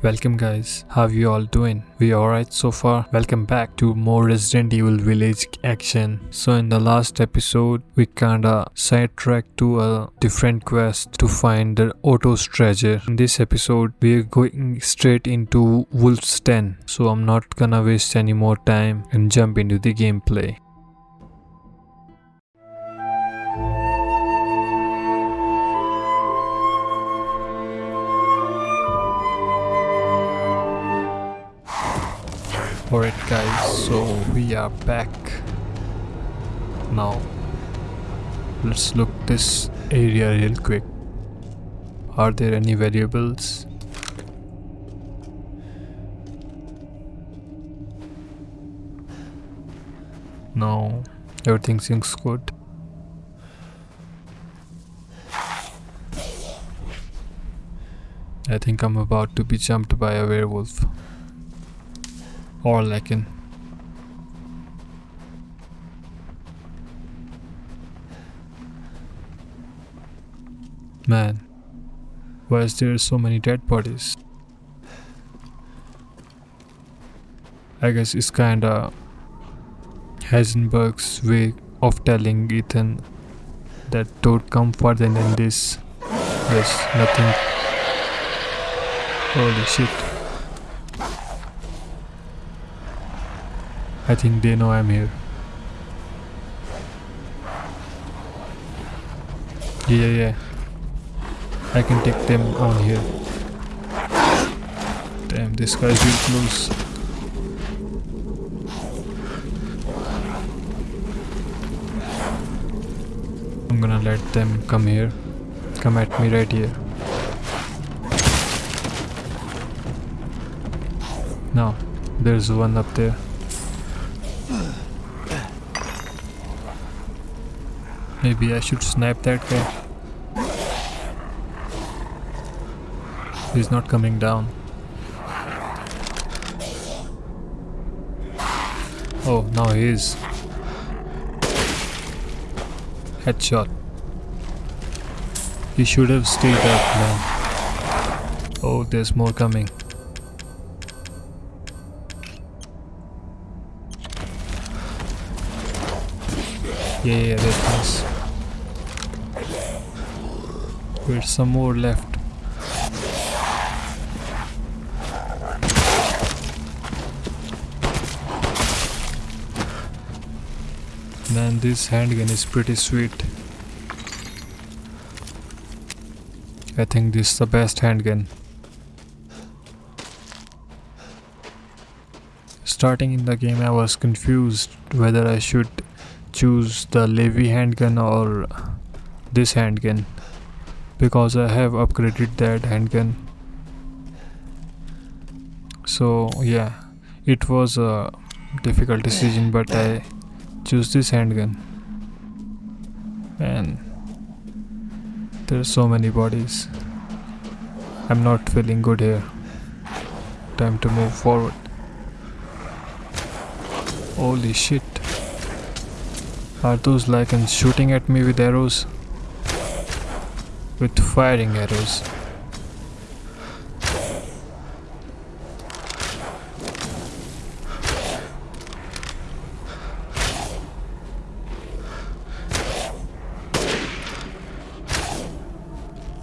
Welcome guys, how you all doing? We alright so far? Welcome back to more Resident Evil Village action. So in the last episode, we kinda sidetracked to a different quest to find the Otto's treasure. In this episode, we are going straight into Wolf's Den. So I'm not gonna waste any more time and jump into the gameplay. Alright guys, so we are back now. Let's look this area real quick. Are there any variables? No, everything seems good. I think I'm about to be jumped by a werewolf or Lycan. Man, why is there so many dead bodies? I guess it's kinda Heisenberg's way of telling Ethan that don't come further than this. There's nothing. Holy shit. I think they know I'm here. Yeah, yeah. I can take them on here. Damn, this guy's real close. I'm gonna let them come here. Come at me right here. Now, there's one up there. Maybe I should snipe that guy. He's not coming down. Oh, now he is. Headshot. He should have stayed up man. Oh, there's more coming. Yeah, yeah, that's nice. There's some more left. Man, this handgun is pretty sweet. I think this is the best handgun. Starting in the game I was confused whether I should choose the LEMI handgun or this handgun because I have upgraded that handgun. So yeah it was a difficult decision but I choose this handgun. And there are so many bodies. I'm not feeling good here. Time to move forward. Holy shit. Are those lycans shooting at me with arrows? With firing arrows.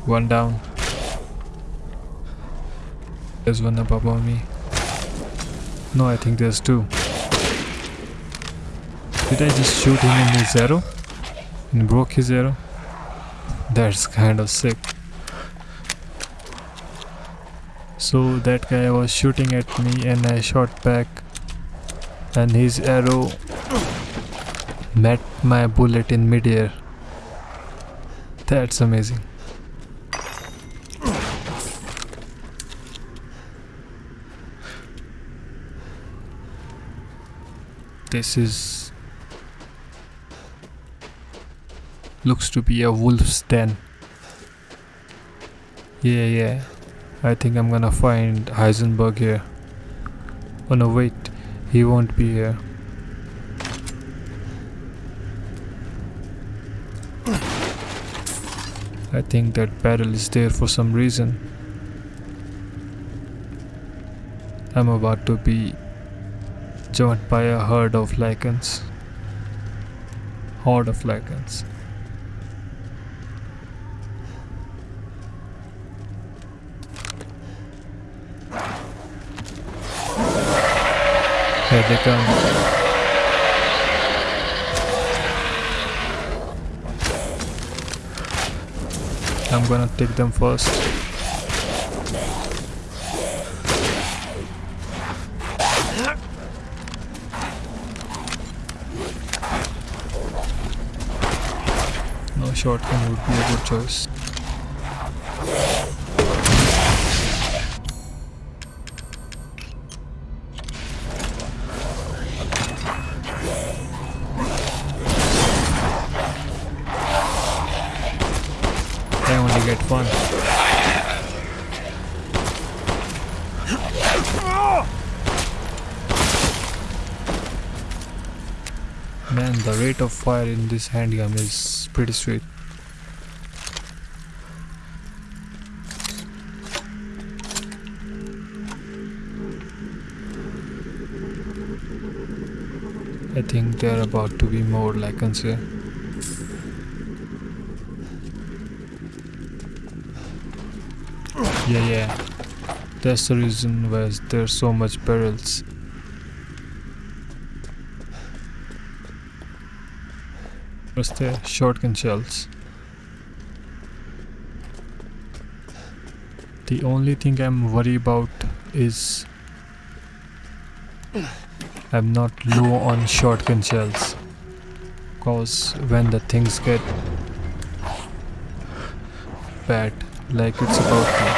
One down. There's one up above me. No, I think there's two. Did I just shoot him in his arrow? And broke his arrow? That's kind of sick. So that guy was shooting at me and I shot back and his arrow met my bullet in midair. That's amazing. This is Looks to be a wolf's den. Yeah, yeah. I think I'm gonna find Heisenberg here. Oh no, wait. He won't be here. I think that barrel is there for some reason. I'm about to be joined by a herd of lycans. Horde of lycans. They come. I'm gonna take them first. No shotgun would be a good choice. Fire in this handgun is pretty sweet. I think there are about to be more lycans here. Yeah, yeah. That's the reason why there's so much barrels. What's the shotgun shells? The only thing I'm worried about is I'm not low on shotgun shells. Cause when the things get bad, like it's about to.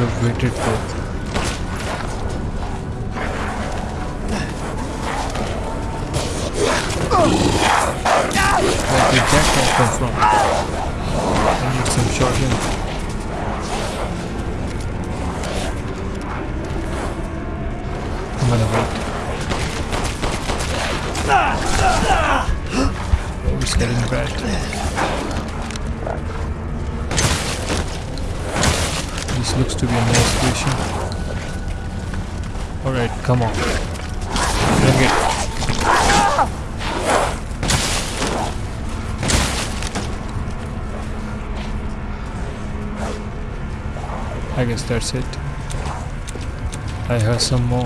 Have waited for Where did that come from? I need some shotgun. I'm gonna wait. Oh, it's getting looks to be a nice station. Alright, come on. Bring it. I guess that's it. I have some more.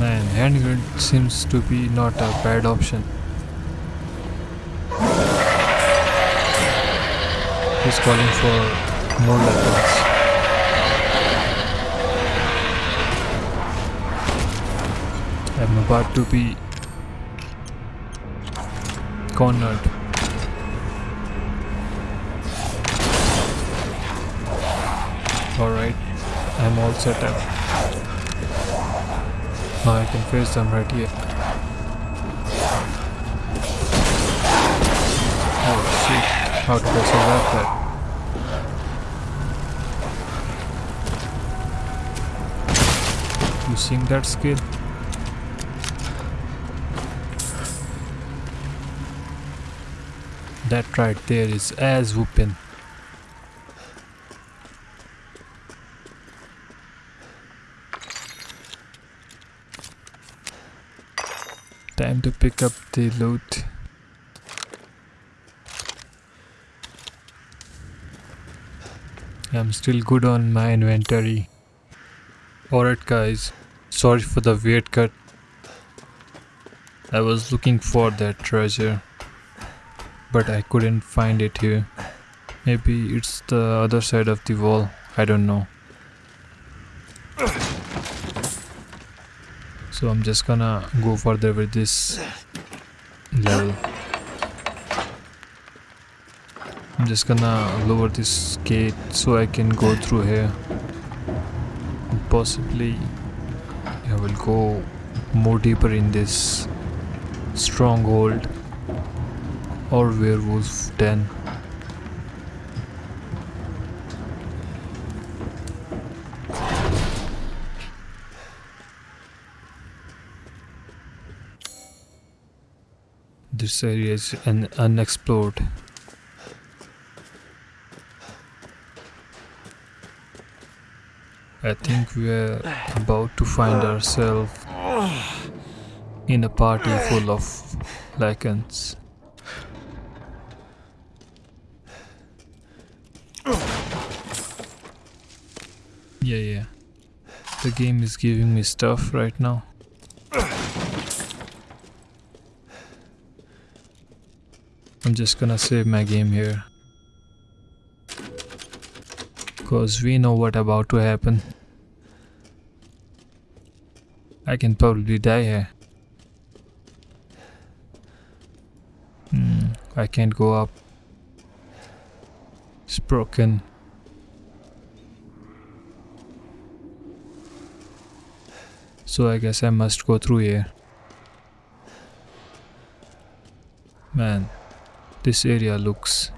Man, handgun seems to be not a bad option. He's calling for more weapons. I'm about to be cornered. Alright, I'm all set up. Now I can face them right here. Oh shit, how did I survive that? You seeing that skill? That right there is as whooping. Time to pick up the loot. I'm still good on my inventory. Alright guys, sorry for the weird cut. I was looking for that treasure but I couldn't find it here. Maybe it's the other side of the wall, I don't know. So I'm just gonna go further with this level. I'm just gonna lower this gate so I can go through here. Possibly I will go more deeper in this stronghold or werewolf den. This area is an unexplored I think we're about to find ourselves in a party full of lycans. Yeah, yeah. The game is giving me stuff right now. I'm just gonna save my game here. Cause we know what about to happen. I can probably die here. Hmm, I can't go up. It's broken. So I guess I must go through here. Man, this area looks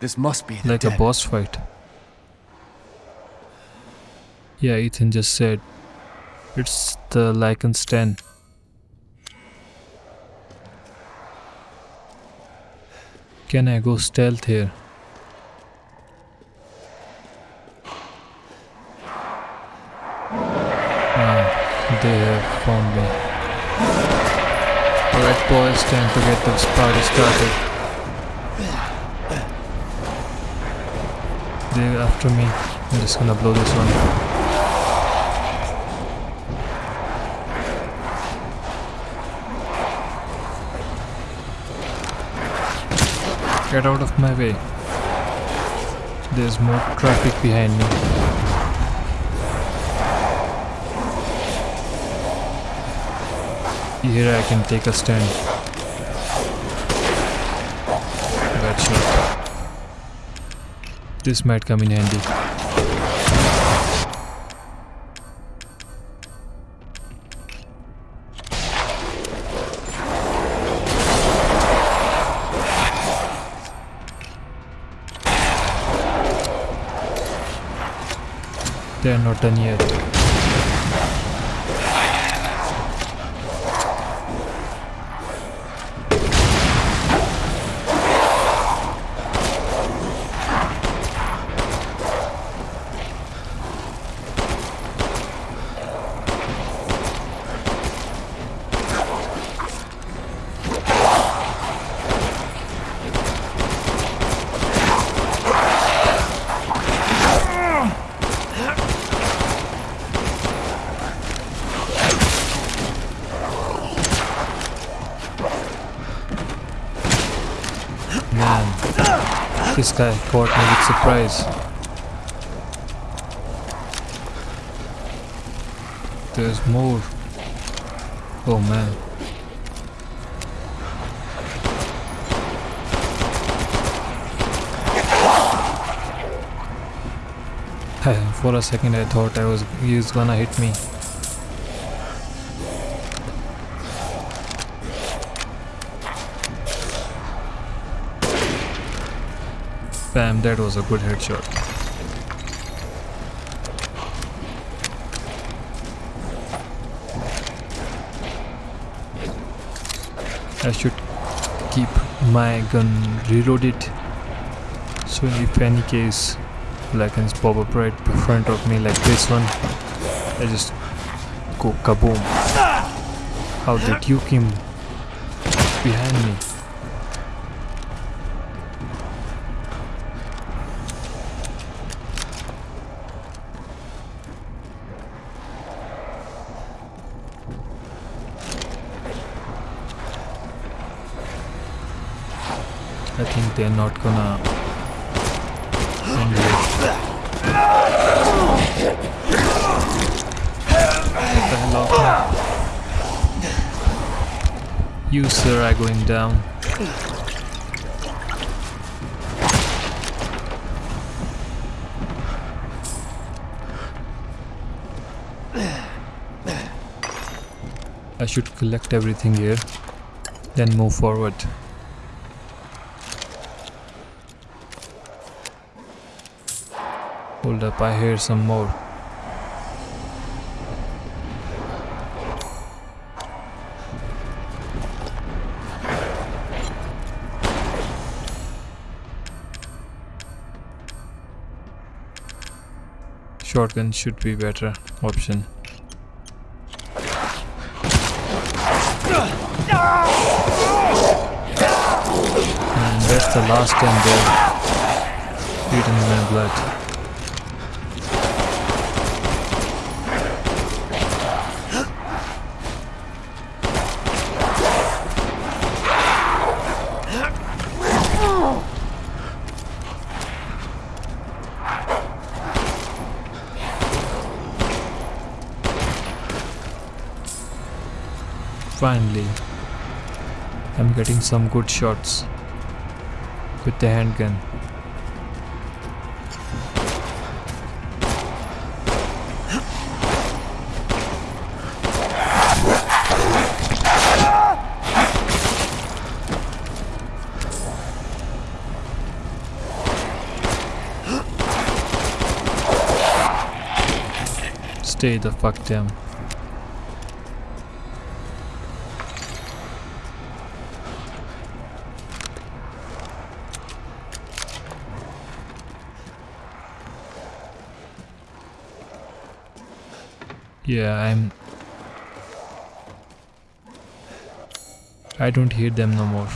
This must be like a boss fight. Yeah, Ethan just said it's the Lycan's 10. Can I go stealth here? Ah, they have found me. Alright boys, time to get this party started. They're after me. I'm just gonna blow this one. Get out of my way. There's more traffic behind me. Here I can take a stand. That's shot. This might come in handy. They are this guy caught me with surprise. There's more. Oh man. For a second I thought I was he was gonna hit me. Bam, that was a good headshot. I should keep my gun reloaded. So if any case Lycans pop up right in front of me like this one I just go kaboom. How did you came behind me they're not gonna you sir are going down. I should collect everything here, then move forward. stand up, I hear some more. Shotgun should be better option. And that's the last time they eat in my blood. Finally, I'm getting some good shots with the handgun. Stay the fuck down. Yeah, I'm... I don't hate them no more.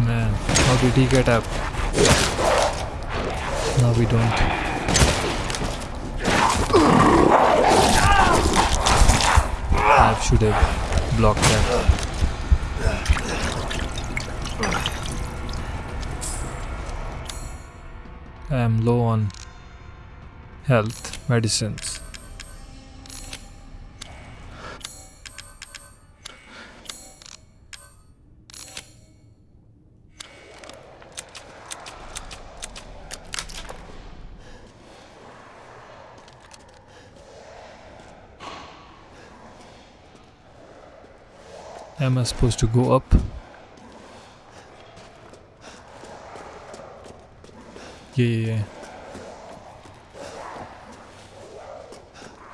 Man, how did he get up? We don't. I should have blocked that. I am low on health medicines. Am I supposed to go up? Yeah, yeah, yeah.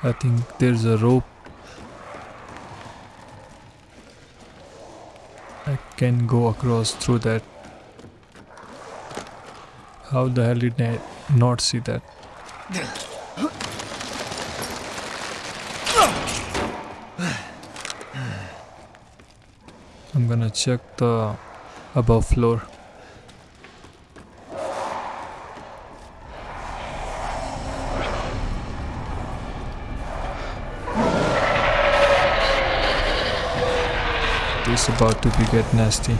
I think there's a rope. I can go across through that. How the hell did I not see that? I'm gonna check the above floor. It's about to be get nasty.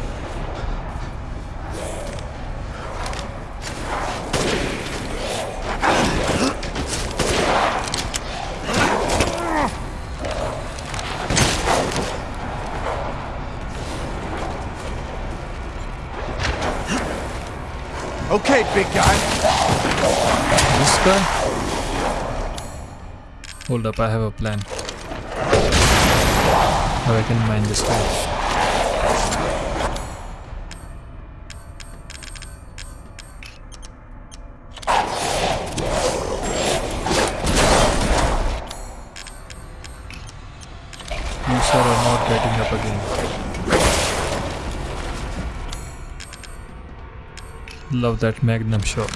Hold up, I have a plan. How I can mine this guy. Love that magnum shot.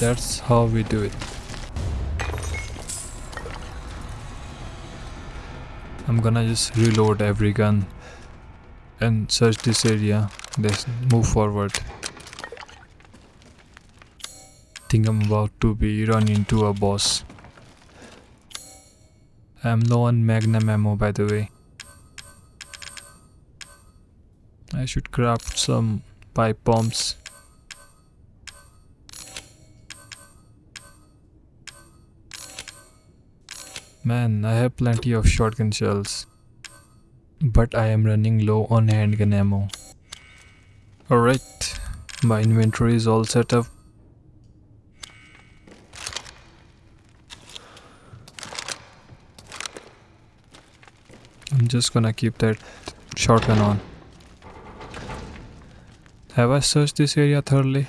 That's how we do it. I'm gonna just reload every gun and search this area. Let's move forward. Think I'm about to be run into a boss. Um, I'm low on magnum ammo by the way. I should craft some pipe bombs. Man, I have plenty of shotgun shells. But I am running low on handgun ammo. Alright, my inventory is all set up. I'm just gonna keep that shotgun on. Have I searched this area thoroughly?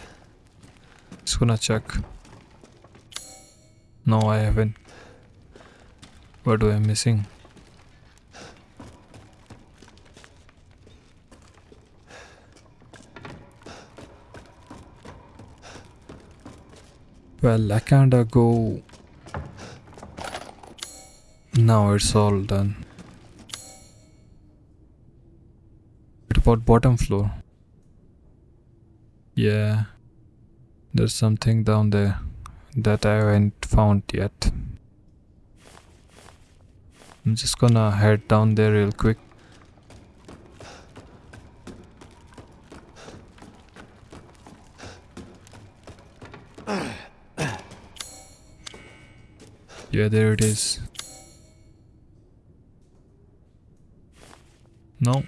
Just gonna check. No, I haven't. What do I missing? Well, I kinda go. Now it's all done. About bottom floor? Yeah, there's something down there that I haven't found yet. I'm just gonna head down there real quick. Yeah, there it is. No.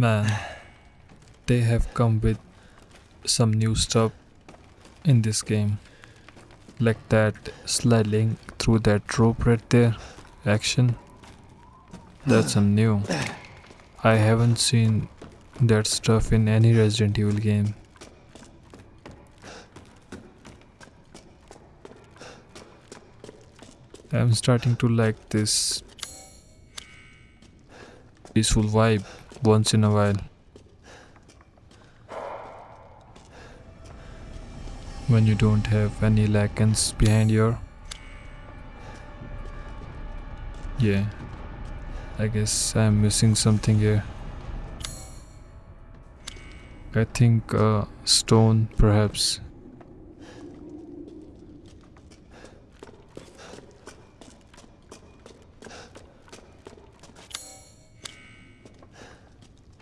Man, they have come with some new stuff in this game. Like that sliding through that rope right there action. That's some new. I haven't seen that stuff in any Resident Evil game. I'm starting to like this peaceful vibe once in a while. When you don't have any lycans behind your Yeah. I guess I'm missing something here. I think uh, stone perhaps.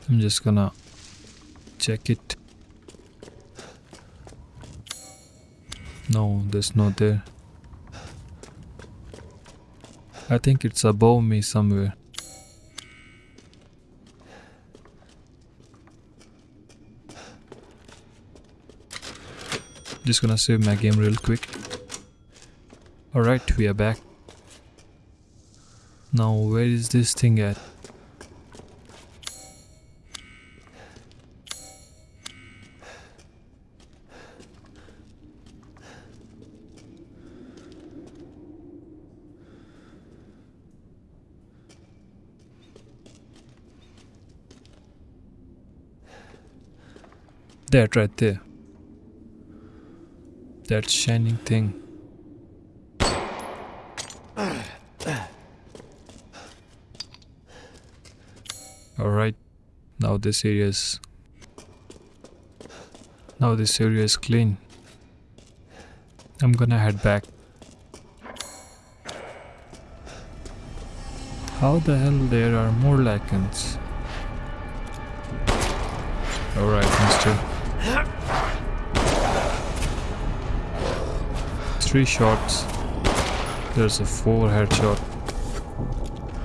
I'm just gonna check it. No, that's not there. I think it's above me somewhere. Just gonna save my game real quick. Alright, we are back. Now, where is this thing at? That right there. That shining thing. Alright, now this area is now this area is clean. I'm gonna head back. How the hell there are more lycans? Alright, mister. Three shots. There's a four headshot.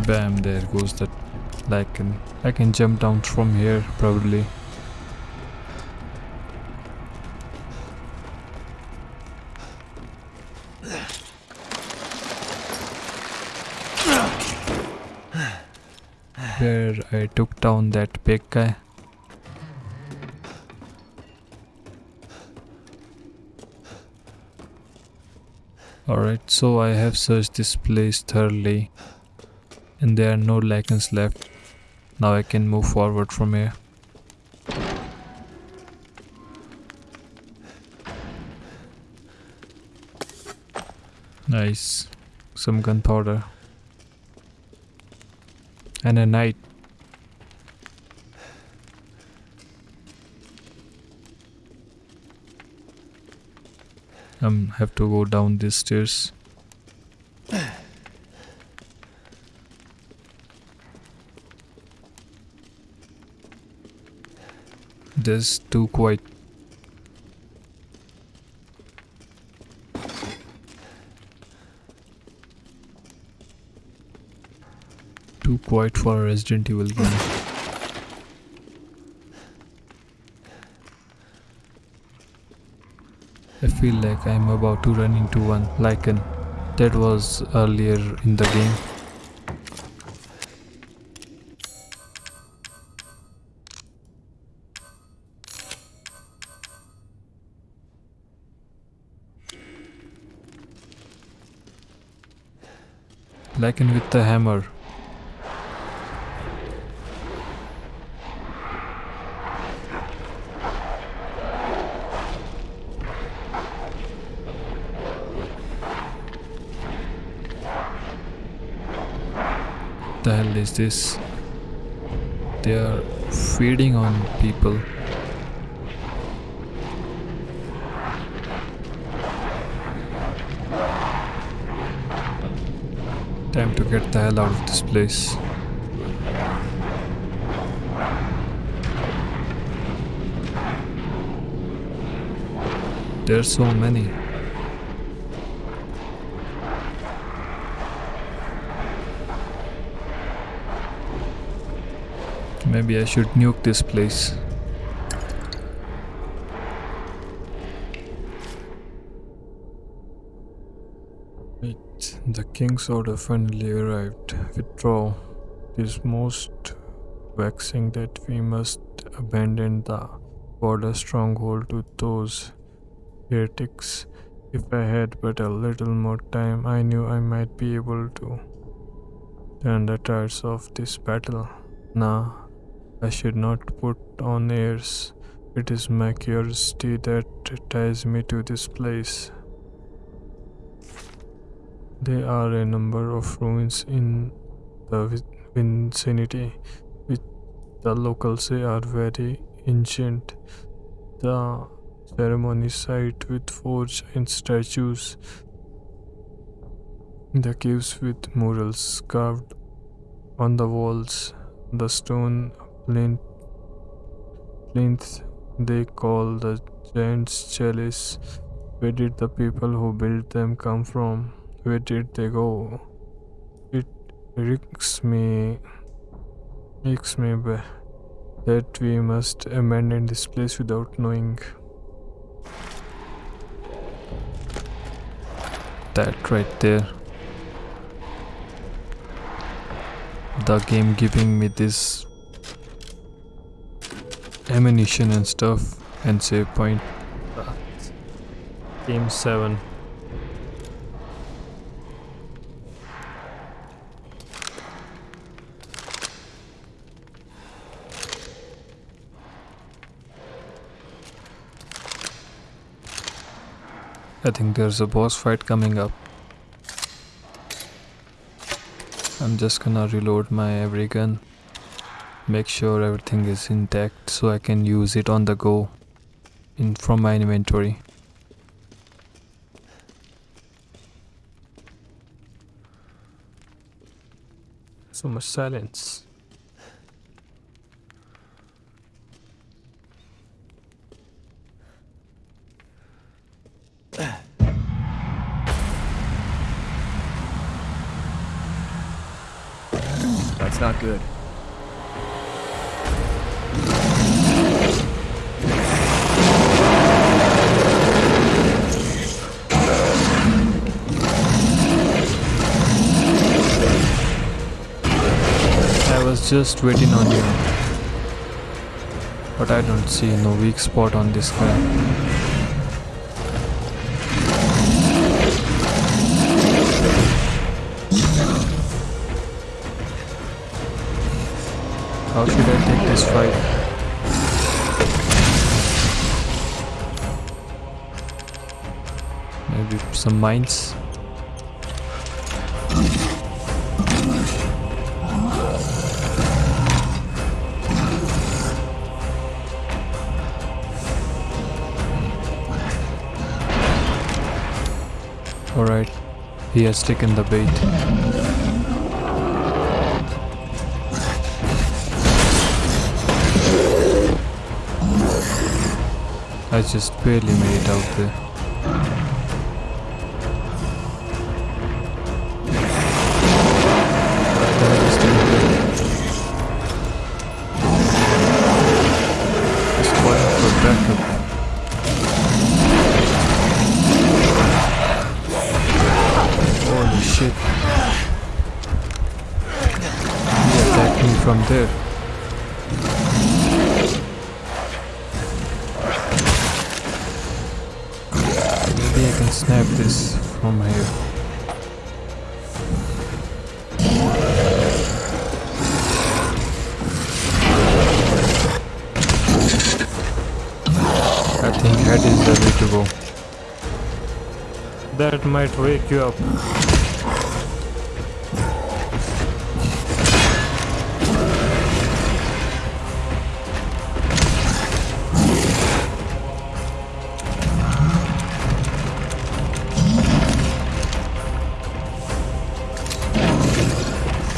Bam, there goes that lycan. I can jump down from here probably. Where I took down that big guy. Alright, so I have searched this place thoroughly and there are no lycans left. Now I can move forward from here. Nice. Some gunpowder. And a knight. I'm have to go down these stairs. There's too quiet. Too quiet for a Resident Evil game. I feel like I'm about to run into one Lycan. That was earlier in the game. Lycan with the hammer. Is this? They are feeding on people. Time to get the hell out of this place. There's so many. Maybe I should nuke this place. Wait, the king's order finally arrived. Withdraw. It is most vexing that we must abandon the border stronghold to those heretics. If I had but a little more time, I knew I might be able to turn the tides of this battle. Nah, I should not put on airs. It is my curiosity that ties me to this place. There are a number of ruins in the vicinity which the locals say are very ancient. The ceremony site with forge and statues. The caves with murals carved on the walls. The stone plinth, plinth they call the giant's chalice. Where did the people who built them come from? Where did they go? It irks me, irks me that we must abandon this place without knowing. That right there. The game giving me this ammunition and stuff and save point. Game 7. I think there's a boss fight coming up. I'm just gonna reload my every gun make sure everything is intact so I can use it on the go in from my inventory so much silence That's not good. Just waiting on you. But I don't see no weak spot on this guy. How should I take this fight? Maybe some mines? He has taken the bait. I just barely made it out there. Might wake you up.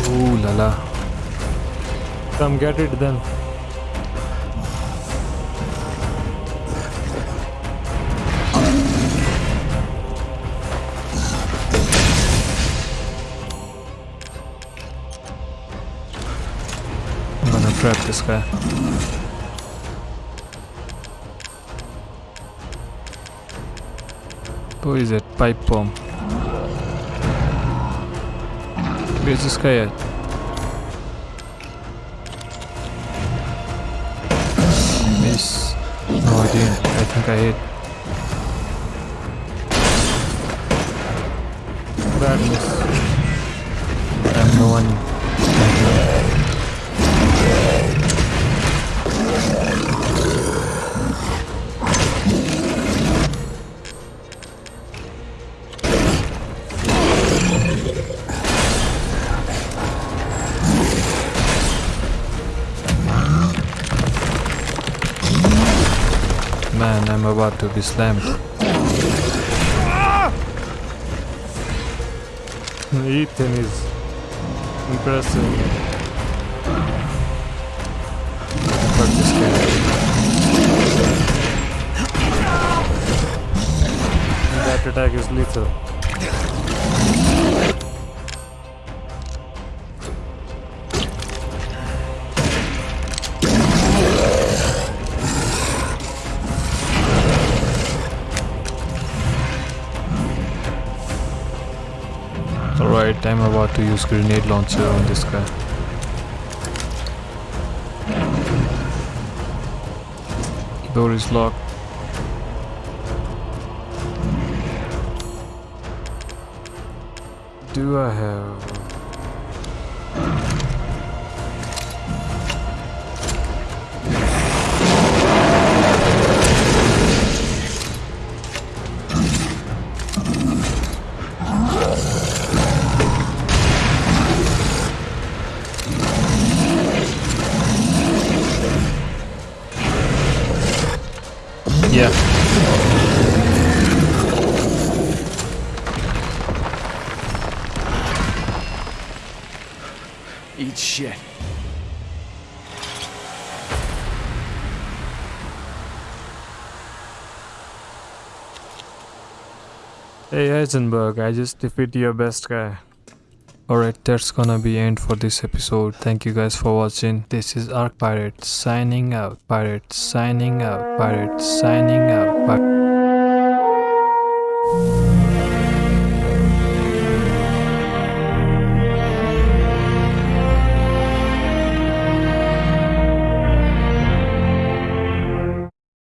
Ooh la la. Come get it then. Gonna trap this guy. Who is it? Pipe bomb. Where's this guy at? Miss. No, I didn't. I think I hit. Man, I'm about to be slammed. Ethan is impressive. Fuck this guy. That attack is lethal. Use grenade launcher on this guy. Door is locked. Do I have... Heisenberg, I just defeated your best guy. Alright, that's gonna be end for this episode. Thank you guys for watching. This is Arc Pirate signing out. Pirate signing out. Pirate signing out. Pirate.